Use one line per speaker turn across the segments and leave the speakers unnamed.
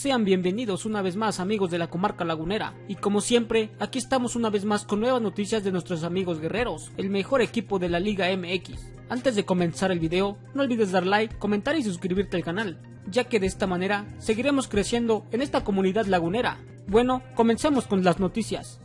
Sean bienvenidos una vez más amigos de la comarca lagunera y como siempre aquí estamos una vez más con nuevas noticias de nuestros amigos guerreros, el mejor equipo de la Liga MX. Antes de comenzar el video no olvides dar like, comentar y suscribirte al canal, ya que de esta manera seguiremos creciendo en esta comunidad lagunera. Bueno, comencemos con las noticias.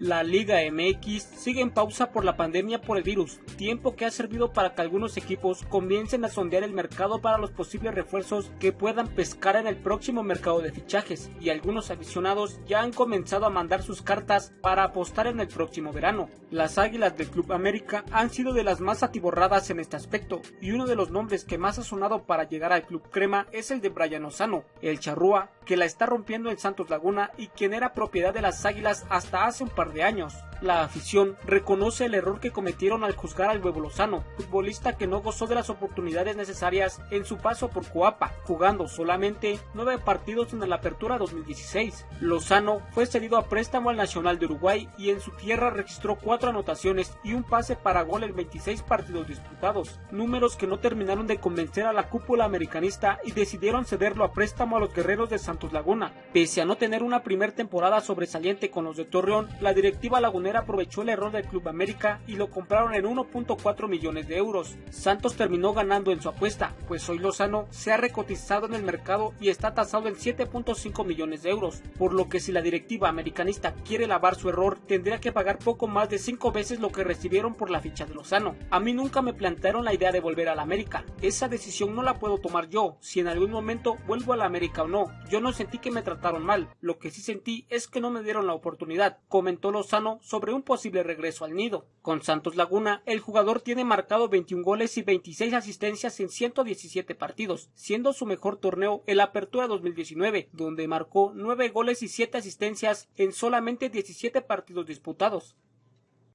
La Liga MX sigue en pausa por la pandemia por el virus, tiempo que ha servido para que algunos equipos comiencen a sondear el mercado para los posibles refuerzos que puedan pescar en el próximo mercado de fichajes, y algunos aficionados ya han comenzado a mandar sus cartas para apostar en el próximo verano. Las Águilas del Club América han sido de las más atiborradas en este aspecto, y uno de los nombres que más ha sonado para llegar al Club Crema es el de Brian Ozano, el charrúa que la está rompiendo en Santos Laguna y quien era propiedad de las Águilas hasta hace un par de años. La afición reconoce el error que cometieron al juzgar al Huevo Lozano, futbolista que no gozó de las oportunidades necesarias en su paso por Coapa, jugando solamente nueve partidos en la apertura 2016. Lozano fue cedido a préstamo al Nacional de Uruguay y en su tierra registró cuatro anotaciones y un pase para gol en 26 partidos disputados, números que no terminaron de convencer a la cúpula americanista y decidieron cederlo a préstamo a los guerreros de Santos Laguna. Pese a no tener una primer temporada sobresaliente con los de Torreón, la directiva lagunera aprovechó el error del Club América y lo compraron en 1.4 millones de euros. Santos terminó ganando en su apuesta, pues hoy Lozano se ha recotizado en el mercado y está tasado en 7.5 millones de euros, por lo que si la directiva americanista quiere lavar su error, tendría que pagar poco más de 5 veces lo que recibieron por la ficha de Lozano. A mí nunca me plantearon la idea de volver a la América. Esa decisión no la puedo tomar yo, si en algún momento vuelvo a la América o no. Yo sentí que me trataron mal, lo que sí sentí es que no me dieron la oportunidad, comentó Lozano sobre un posible regreso al nido. Con Santos Laguna, el jugador tiene marcado 21 goles y 26 asistencias en 117 partidos, siendo su mejor torneo el Apertura 2019, donde marcó 9 goles y 7 asistencias en solamente 17 partidos disputados.